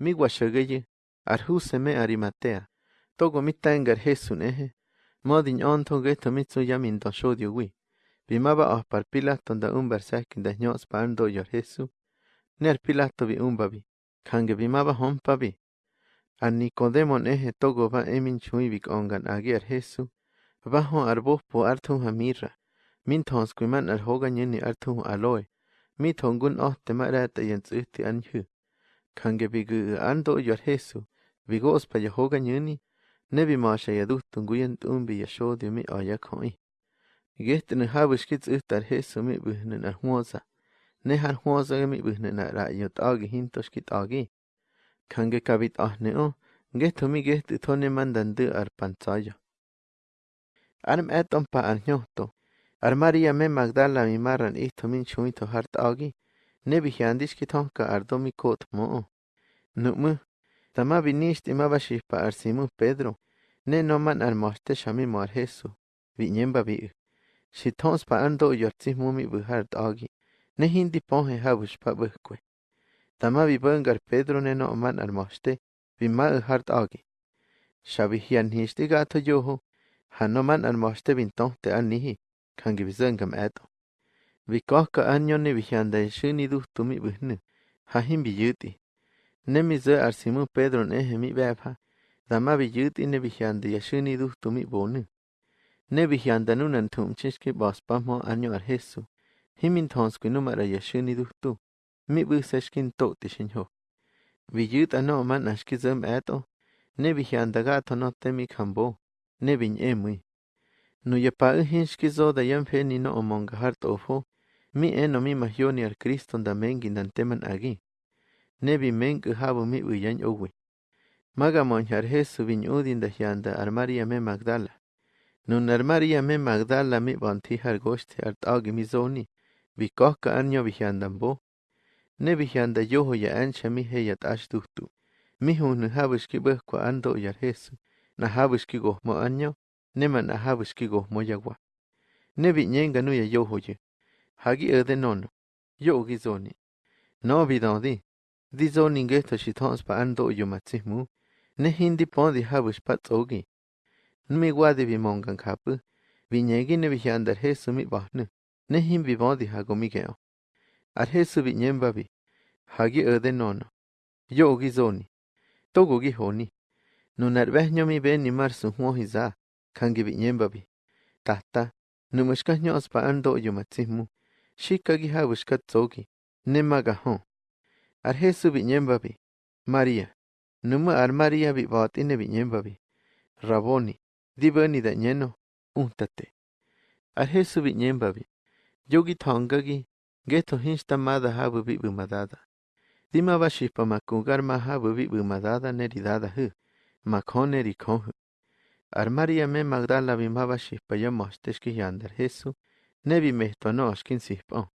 miuaxaueyi arjúseme Arimatea, togo mitangar Jesún eje, modin onto geto mitsu yamin don shodio wi, bimaba os parpila tonda umbar sakin da nyos pando yor Jesú, ner pilato bi umbabi, kange bimaba hompabi, ar Nicodemon eje togo va emin chuibik ongan agiar Jesú, bajo arbospo artun hamirra, mintons kuiman arhoga nyeni artun aloe, mitongun ohte marata yens uhti anhu. Kange bigu ando yuar Jesu, vigos pa yahoga nyuni, nebi maasha yaduhtun guyan tumbi yasho diumi aya koi. Gehtin habish kits uhtar Jesu mi buhnen arhuosa, nehan huosa mi buhnen arayot agi hintosh kit agi. Kange kabit ahne o, gehto mi gehti tone mandandu arpanzayo. Arm eton pa anjohto, armaria me magdala mi marran ihto min chuito hart agi, Nibijiandixquitojca ardomi cootmo'o. Nu'mä, tamá binixtimabáxiz pa arsimu Pedro, ne noman anmohté si Jesu, pa ando Xitjo'spa mu mi buhar t'oki, ne hindi ponhe habush pa bukwe tama vi bangar Pedro ne no'man anmohté bima'ä jar t'oki. Xabijianjixtiga atjoyojo, ja noman anmohté bintojte kangi kangibisänga eto man ar anyo ne vi hianda shuni duhtu mi buhnu. Hahim bi. Ne mi ze ar Pedro ne mi bebha. Dama bi yuti ne vi hianda yashuni duhtu mi bonu. Ne vi hianda nunan chishki bos pamo anyo ar Jesu. Himin tonsku numara yashuni duhtu. Mi busashkin to tishinho. Vi yut ano man ashki zem eto. Ne vi gato no temi kambo. Ne vi nyemui. Nu ya pa hinshki zo da yam fe ni no omonga hart ofo. Mi eno mi majioni al Kristo dan gindanteman agi. Nebi meng habu mi uyan owi. Maga monjar Jesu vin udin da hianda ar Maria me Magdala. Nun ar Maria me Magdala mi banti har goste ar tagi mi zoni. Vi kohka anyo vi hiandan bo. Ne vi hianda yoho ya ancha mi heyat ashtuhtu. Mi hun habushki bwekwa ando yar Jesu. Na habushki gohmo anyo. na habushki gohmo yagwa. Ne vi nyenga nu ya yoho ye. hagi erde non yo gi zoni no bi don di di zoni ge to shi thons pa ando yo ma chi mu ne hindi pon di habush pa tsogi nmi gwa di bi mon kan khap bi nye gi ne bi han dar he sumi ba ne ne him bi bon di ha go mi ge o ar he su bi nyem ba bi hagi erde non yo gi zoni to go gi honi nu nar ve nyomi be ni mar su ho hi za kan gi bi nyem ba bi tahta nu mushka nyos pa ando yo ma chi mu xícaguiha uxcatzouqui, nemacajon, arjesu biñémpapi, María, numa armaría bibaatine biñémpapi, Raboni, dibani dañeno, untate, arjesu biñémpapi, yogi thongaqui, geto hinxtamada ha bubi bumadada, dima baxispa macugar maha bubi bumadada neridada hü, macon nericon hü, armaría me magdala bimaba xispa yomoxtexquih yandar Jesús, Nebbi meħtanox kien sieħb. Oh.